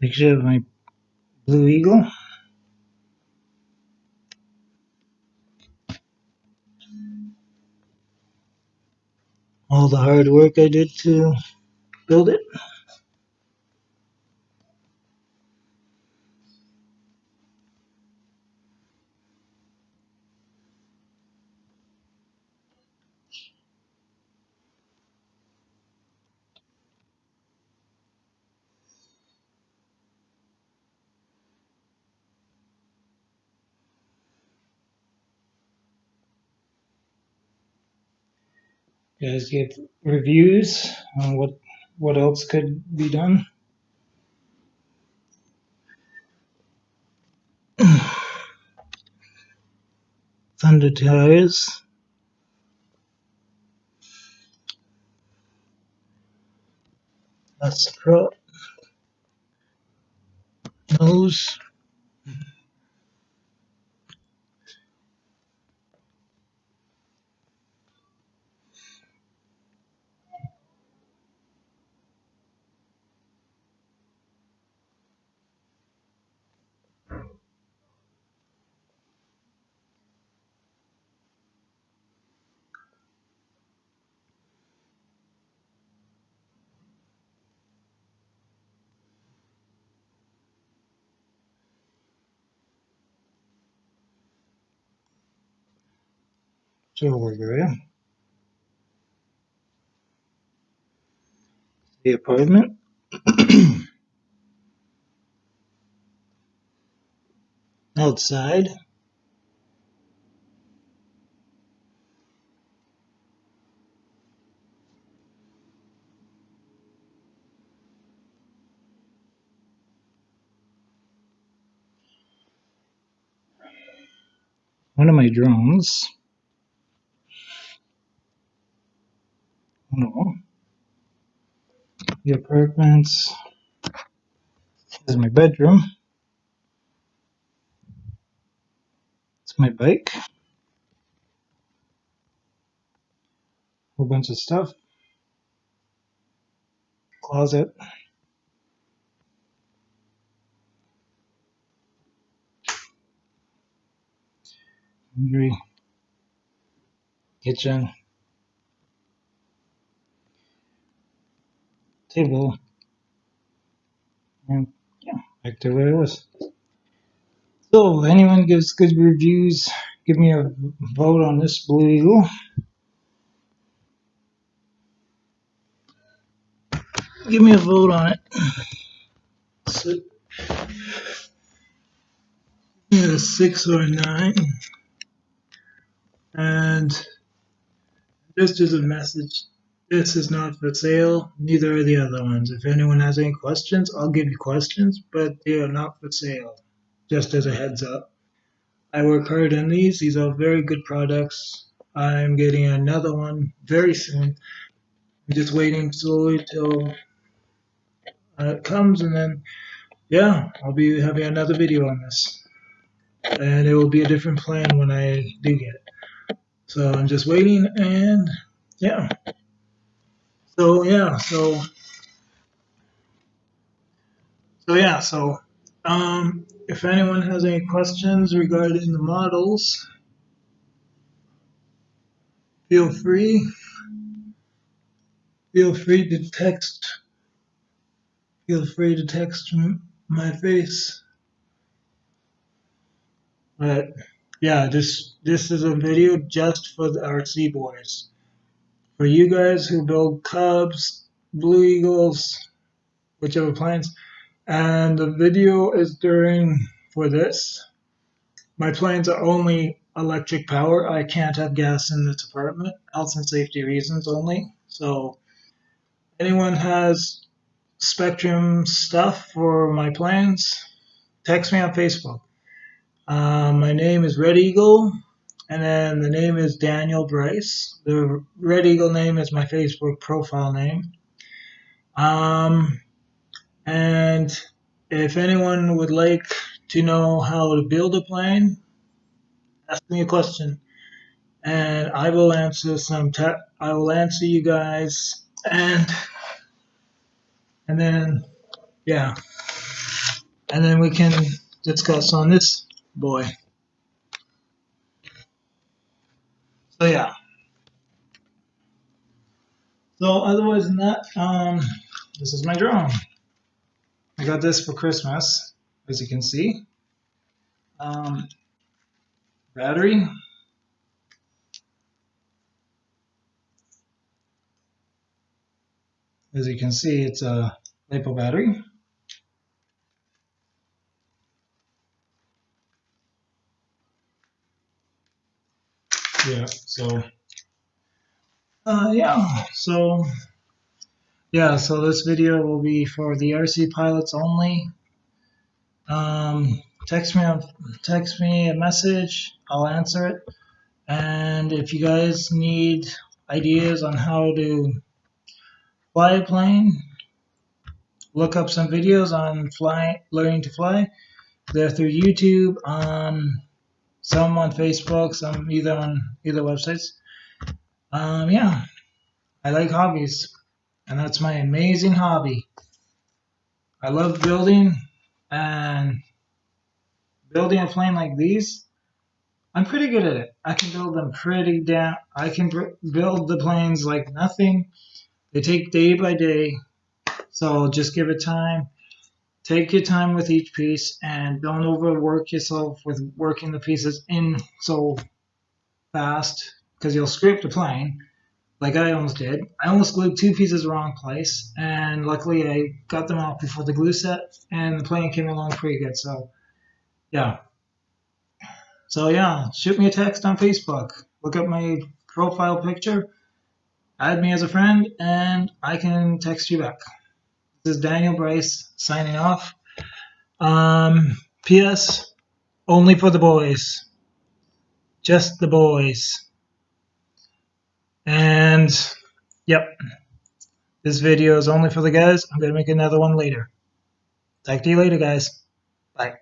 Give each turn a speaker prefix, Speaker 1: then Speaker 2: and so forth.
Speaker 1: Picture of my Blue Eagle. All the hard work I did to build it. Guys give reviews on what what else could be done. Thunder tires. That's. Nose. Silver gray. The apartment. Outside. One of my drones. No. The apartments. This is my bedroom. It's my bike. Whole bunch of stuff. Closet. Laundry. Kitchen. Table. And eh? yeah, back to where it was. So, anyone gives good reviews, give me a vote on this Blue Eagle. Give me a vote on it. So, yeah, six or nine. And just as a message, this is not for sale. Neither are the other ones. If anyone has any questions, I'll give you questions, but they are not for sale. Just as a heads up. I work hard on these. These are very good products. I'm getting another one very soon. I'm just waiting slowly till uh, it comes, and then yeah, I'll be having another video on this, and it will be a different plan when I do get it. So I'm just waiting, and yeah. So yeah, so so yeah, so um, if anyone has any questions regarding the models, feel free. Feel free to text. Feel free to text my face. But yeah, this this is a video just for the RC boys. For you guys who build Cubs, Blue Eagles, whichever planes, and the video is during for this. My planes are only electric power. I can't have gas in this apartment, health and safety reasons only. So anyone has Spektrum stuff for my planes, text me on Facebook. Uh, my name is Red Eagle, and then the name is Daniel Bryce. The Red Eagle name is my Facebook profile name. Um, and if anyone would like to know how to build a plane, ask me a question, and I will answer some. I will answer you guys, and and then yeah. and then we can discuss on this boy. So yeah. So otherwise than that, um, this is my drone. I got this for Christmas, as you can see. Um, battery. As you can see, it's a LiPo battery. Yeah, so uh, yeah, so yeah, so this video will be for the RC pilots only. Um, text me text me a message, I'll answer it. And if you guys need ideas on how to fly a plane, look up some videos on fly learning to fly. They're through YouTube, um, some on Facebook, some either on either websites. Um, yeah, I like hobbies, and that's my amazing hobby. I love building, and building a plane like these, I'm pretty good at it. I can build them pretty down. I can build the planes like nothing. They take day by day, so just give it time. Take your time with each piece and don't overwork yourself with working the pieces in so fast because you'll scrape the plane like I almost did. I almost glued two pieces wrong place, and luckily I got them off before the glue set, and the plane came along pretty good. So, yeah. So yeah, shoot me a text on Facebook. Look up my profile picture, add me as a friend, and I can text you back. This is Daniel Bryce signing off. Um, P.S. Only for the boys. Just the boys. And yep, this video is only for the guys. I'm going to make another one later. Talk to you later, guys. Bye.